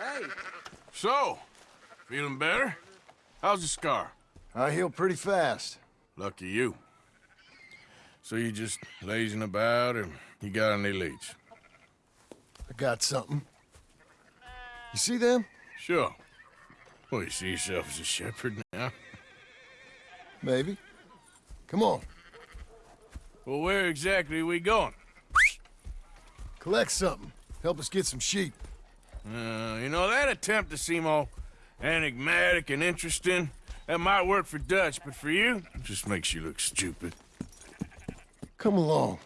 Hey. So, feeling better? How's the scar? I heal pretty fast. Lucky you. So you just lazing about, or you got any leads? I got something. You see them? Sure. Well, you see yourself as a shepherd now? Maybe. Come on. Well, where exactly are we going? Collect something. Help us get some sheep. Uh, you know, that attempt to seem all enigmatic and interesting, that might work for Dutch, but for you, it just makes you look stupid. Come along.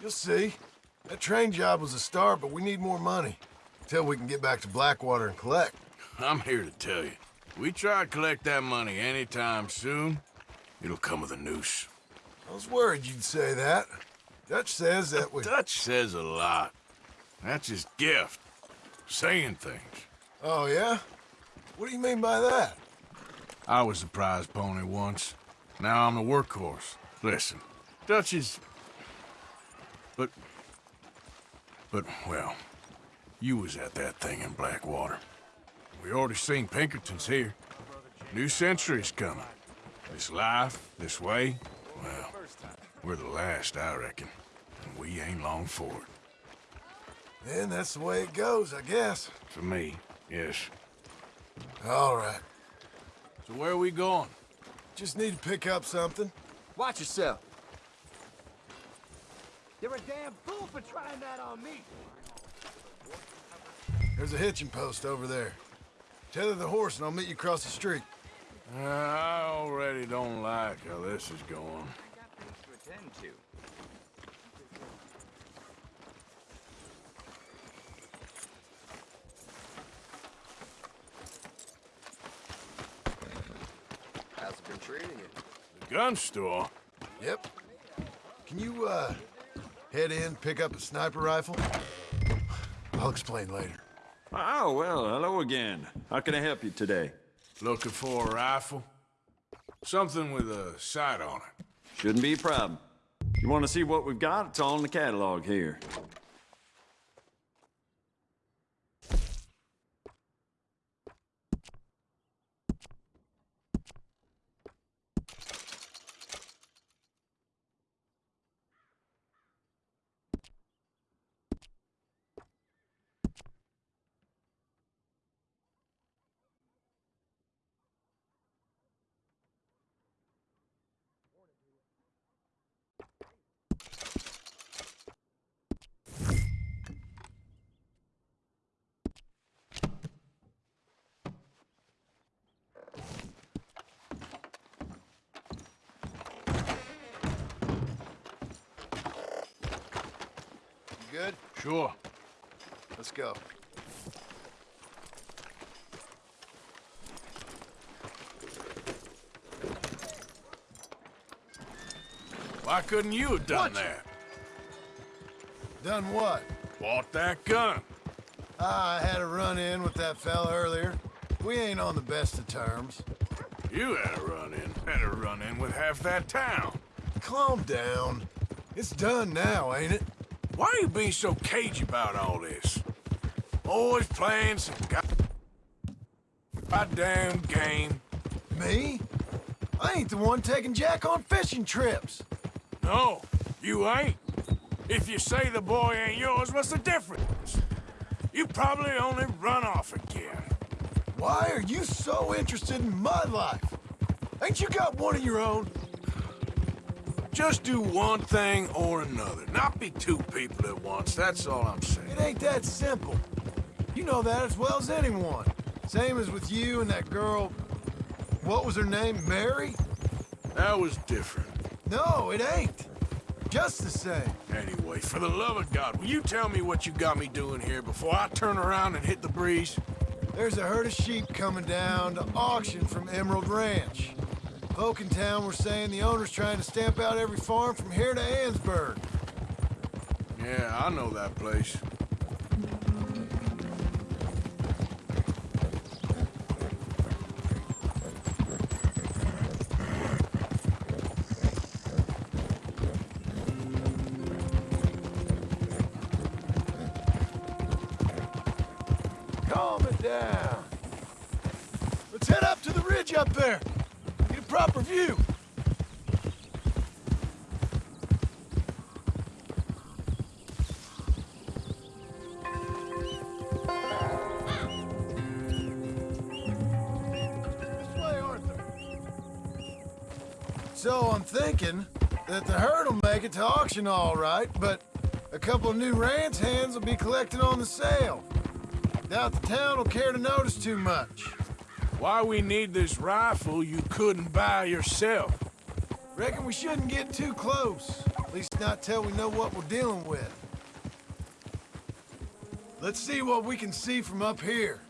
You'll see. That train job was a start, but we need more money. Until we can get back to Blackwater and collect. I'm here to tell you. We try to collect that money anytime soon, it'll come with a noose. I was worried you'd say that. Dutch says that we... Dutch says a lot. That's his gift. Saying things. Oh, yeah? What do you mean by that? I was the prize pony once. Now I'm the workhorse. Listen, Dutch is... But... But, well, you was at that thing in Blackwater. We already seen Pinkertons here. New century's coming. This life, this way, well, we're the last, I reckon. And we ain't long for it. Then that's the way it goes, I guess. For me, yes. All right. So where are we going? Just need to pick up something. Watch yourself. You're a damn fool for trying that on me. There's a hitching post over there. Tether the horse and I'll meet you across the street. Uh, I already don't like how this is going. I got things to attend to. How's it been treating you? The gun store? Yep. Can you, uh, head in, pick up a sniper rifle? I'll explain later. Oh, well, hello again. How can I help you today? Looking for a rifle? Something with a sight on it. Shouldn't be a problem. You want to see what we've got? It's all in the catalog here. Good? Sure. Let's go. Why couldn't you have done What? that? Done what? Bought that gun. Ah, I had a run-in with that fella earlier. We ain't on the best of terms. You had a run-in. Had a run-in with half that town. Calm down. It's done now, ain't it? Why are you being so cagey about all this? Always playing some god- goddamn game. Me? I ain't the one taking Jack on fishing trips. No, you ain't. If you say the boy ain't yours, what's the difference? You probably only run off again. Why are you so interested in my life? Ain't you got one of your own? Just do one thing or another. Not be two people at once, that's all I'm saying. It ain't that simple. You know that as well as anyone. Same as with you and that girl... What was her name? Mary? That was different. No, it ain't. Just the same. Anyway, for the love of God, will you tell me what you got me doing here before I turn around and hit the breeze? There's a herd of sheep coming down to auction from Emerald Ranch. Folk in were saying the owner's trying to stamp out every farm from here to Annesburg. Yeah, I know that place. So I'm thinking that the herd will make it to auction all right, but a couple of new ranch hands will be collecting on the sale. Doubt the town will care to notice too much. Why we need this rifle you couldn't buy yourself? Reckon we shouldn't get too close. At least not till we know what we're dealing with. Let's see what we can see from up here.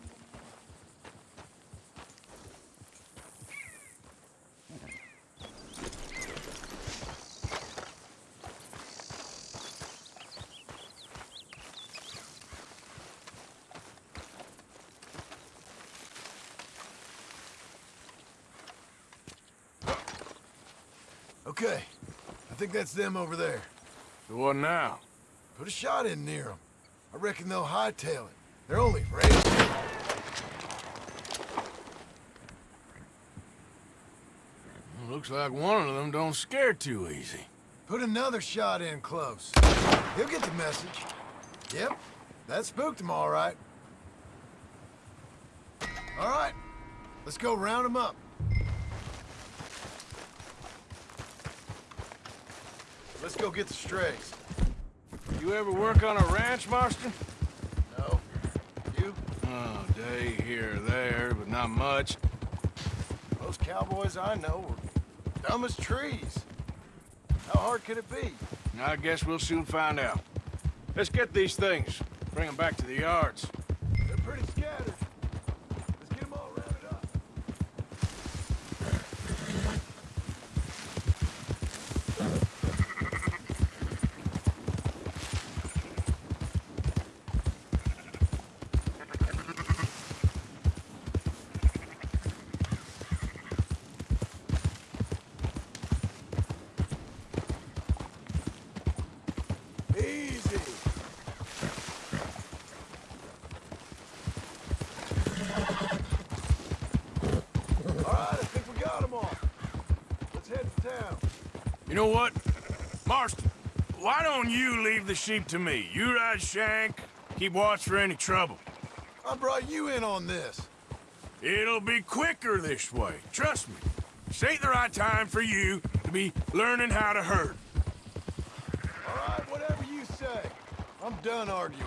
Okay, I think that's them over there. So what now? Put a shot in near them. I reckon they'll hightail it. They're only racing. Looks like one of them don't scare too easy. Put another shot in close. He'll get the message. Yep, that spooked him all right. All right, let's go round him up. Let's go get the strays. You ever work on a ranch, Marston? No? You? Oh, day here or there, but not much. Those cowboys I know are dumb as trees. How hard could it be? I guess we'll soon find out. Let's get these things. Bring them back to the yards. They're pretty scattered. Let's get them all rounded up. Easy. All right, I think we got them all. Let's head to town. You know what? Marston, why don't you leave the sheep to me? You ride Shank, keep watch for any trouble. I brought you in on this. It'll be quicker this way. Trust me. This ain't the right time for you to be learning how to herd. All right, whatever you say. I'm done arguing.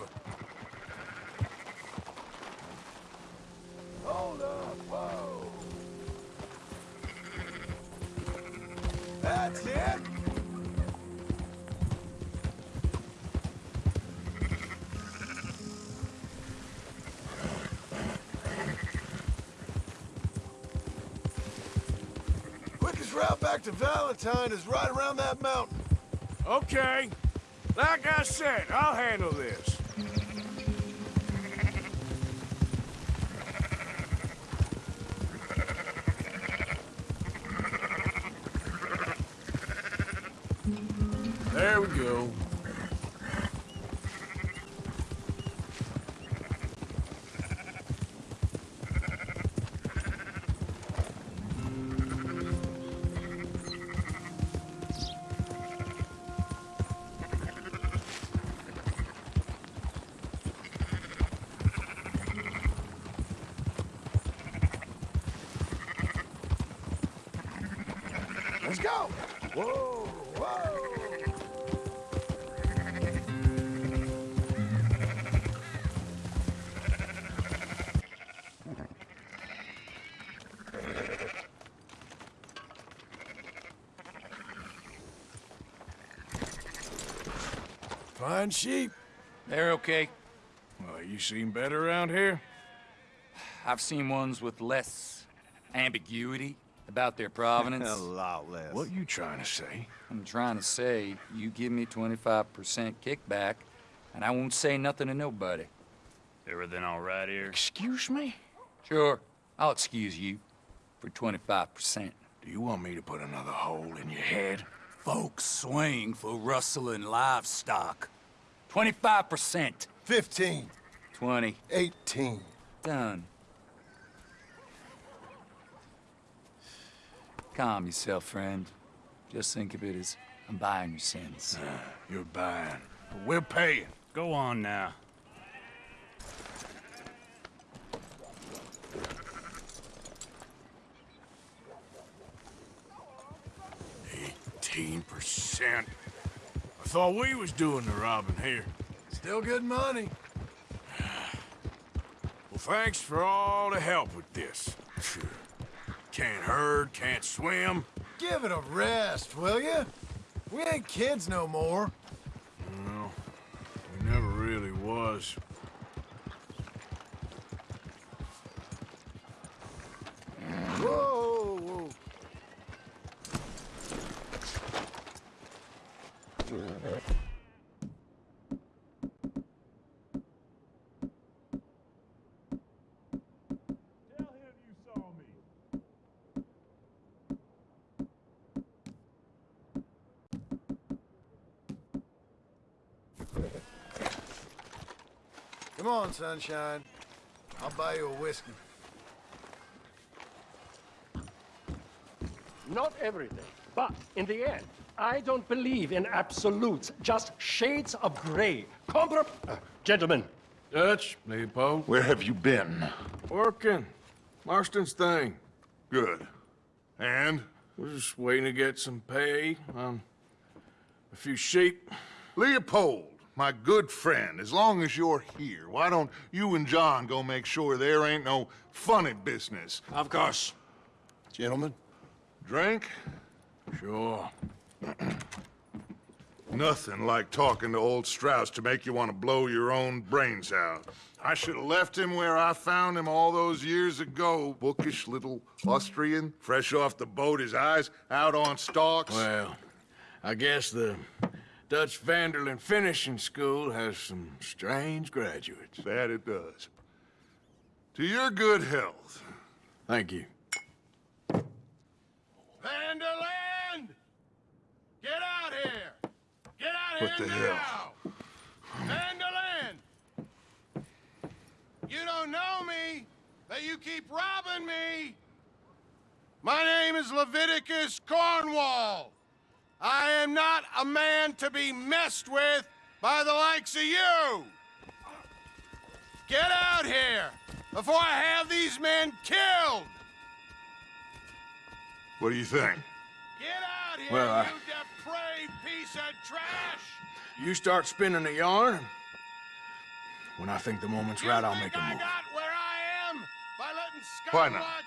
Hold up, whoa. That's it. Quickest route back to Valentine is right around that mountain. Okay. Like I said, I'll handle this. Go. Whoa, whoa. Fine sheep. They're okay. Well, you seem better around here? I've seen ones with less ambiguity about their provenance. A lot less. What you trying to say? I'm trying to say, you give me 25% kickback, and I won't say nothing to nobody. Everything all right here? Excuse me? Sure, I'll excuse you for 25%. Do you want me to put another hole in your head? Folks swing for rustling livestock. 25%. 15, 20. 18. Done. Calm yourself, friend. Just think of it as I'm buying your sins. You're buying. But we're paying. Go on now. Eighteen percent. I thought we was doing the robbing here. Still good money. Well, thanks for all the help with this. Can't herd, can't swim. Give it a rest, will you? We ain't kids no more. Well, we never really was. Whoa, whoa. Come on, sunshine. I'll buy you a whiskey. Not everything, but in the end, I don't believe in absolutes, just shades of gray. Compar- uh, gentlemen, Dutch, Leopold. Where have you been? Working. Marston's thing. Good. And? We're just waiting to get some pay on a few sheep. Leopold, my good friend, as long as you're here, why don't you and John go make sure there ain't no funny business? Of course. Gentlemen? Drink? Sure. Nothing like talking to old Strauss to make you want to blow your own brains out. I should have left him where I found him all those years ago. Bookish little Austrian, fresh off the boat, his eyes out on stalks. Well, I guess the Dutch van der Linde Finishing School has some strange graduates. That it does. To your good health. Thank you. Van der Linde! Get out here! Get out What here the now! hell? Van der Linde! You don't know me, but you keep robbing me! My name is Leviticus Cornwall. I am not a man to be messed with by the likes of you! Get out here before I have these men killed! What do you think? Get out here, Well, I- you depraved piece of trash! You start spinning the yarn. When I think the moment's You right, I'll make a I move. got where I am by letting Why not?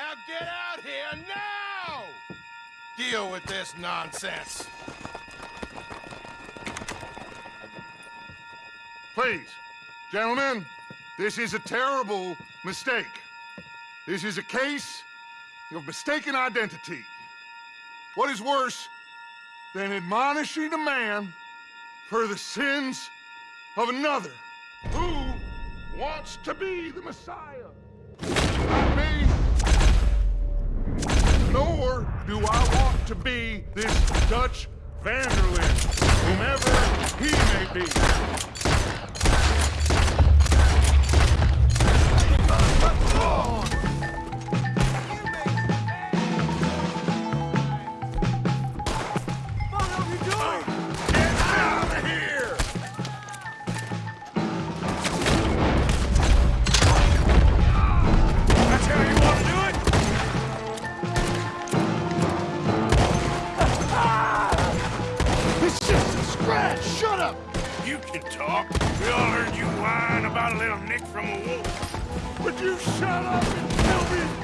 Now get out here now! Deal with this nonsense. Please, gentlemen, this is a terrible mistake. This is a case of mistaken identity. What is worse than admonishing a man for the sins of another who wants to be the Messiah? Nor do I want to be this Dutch van der Linde, whomever he may be. Get can talk. We all heard you whine about a little nick from a wolf. Would you shut up and kill these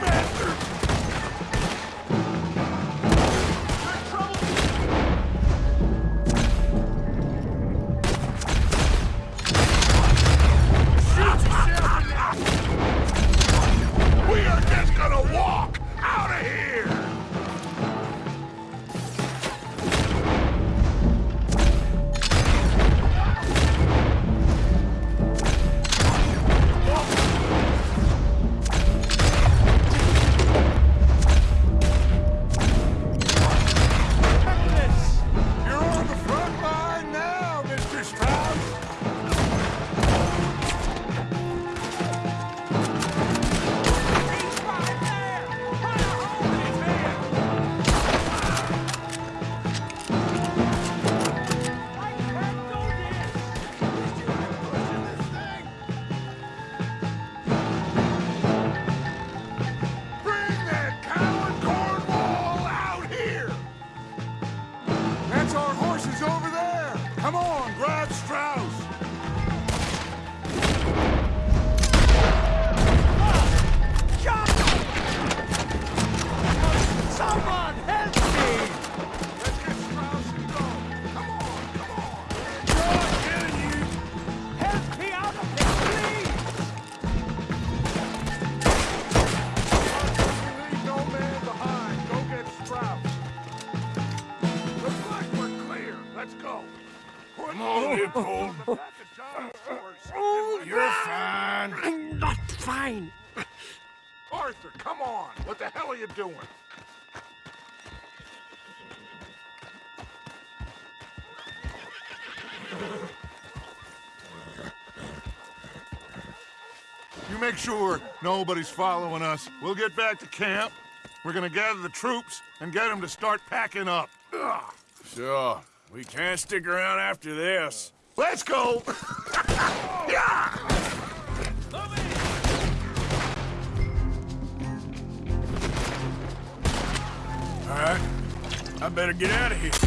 Come on, grab Strauss! You make sure nobody's following us. We'll get back to camp. We're gonna gather the troops and get them to start packing up. Ugh. Sure. We can't stick around after this. Let's go! All right. I better get out of here.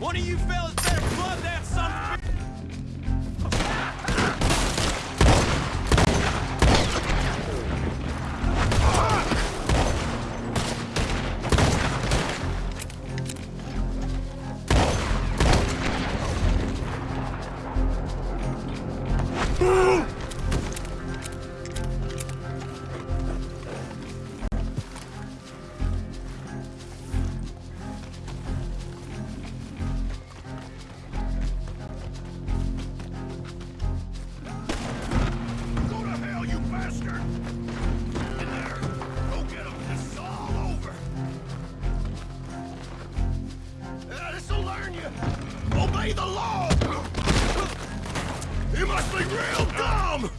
One of you fellas better club that Law! You must be real dumb!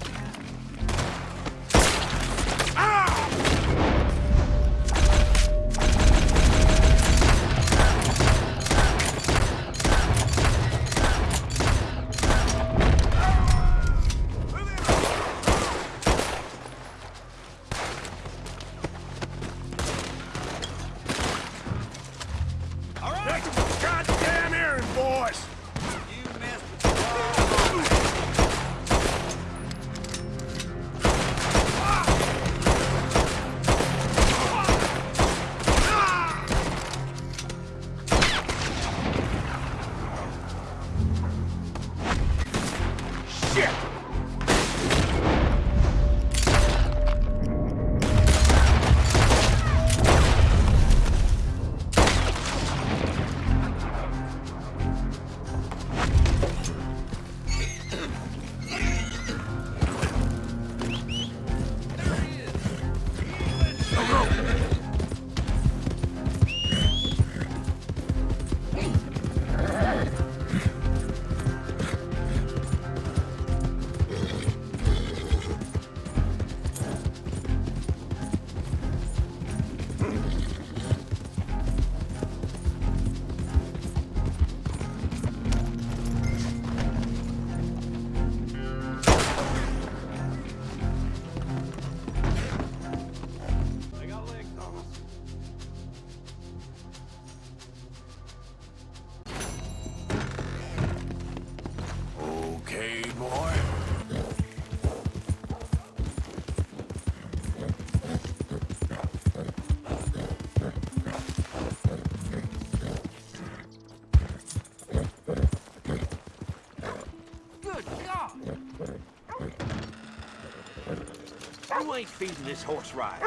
You ain't feeding this horse right.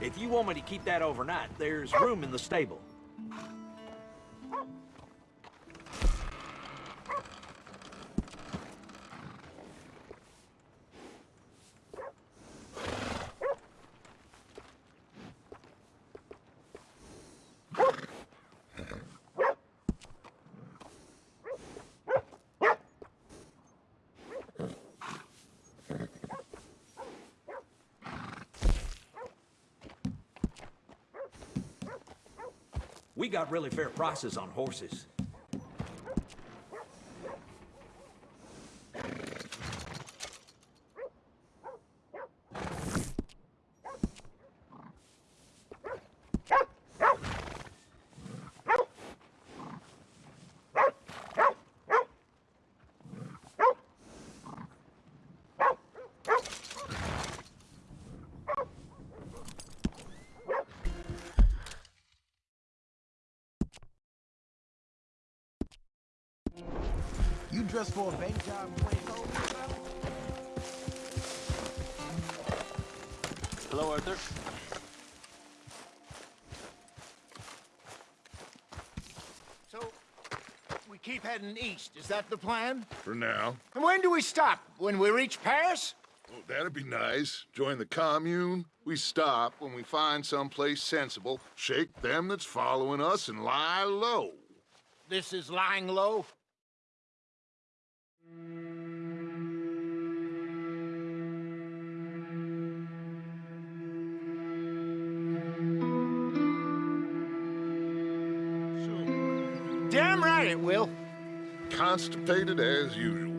If you want me to keep that overnight, there's room in the stable. Got really fair prices on horses. You dressed for a bank job you ain't told me about? Hello, Arthur. So, we keep heading east. Is that the plan? For now. And when do we stop? When we reach Paris? Oh, that'd be nice. Join the commune. We stop when we find someplace sensible, shake them that's following us, and lie low. This is lying low. It will. Constipated as usual.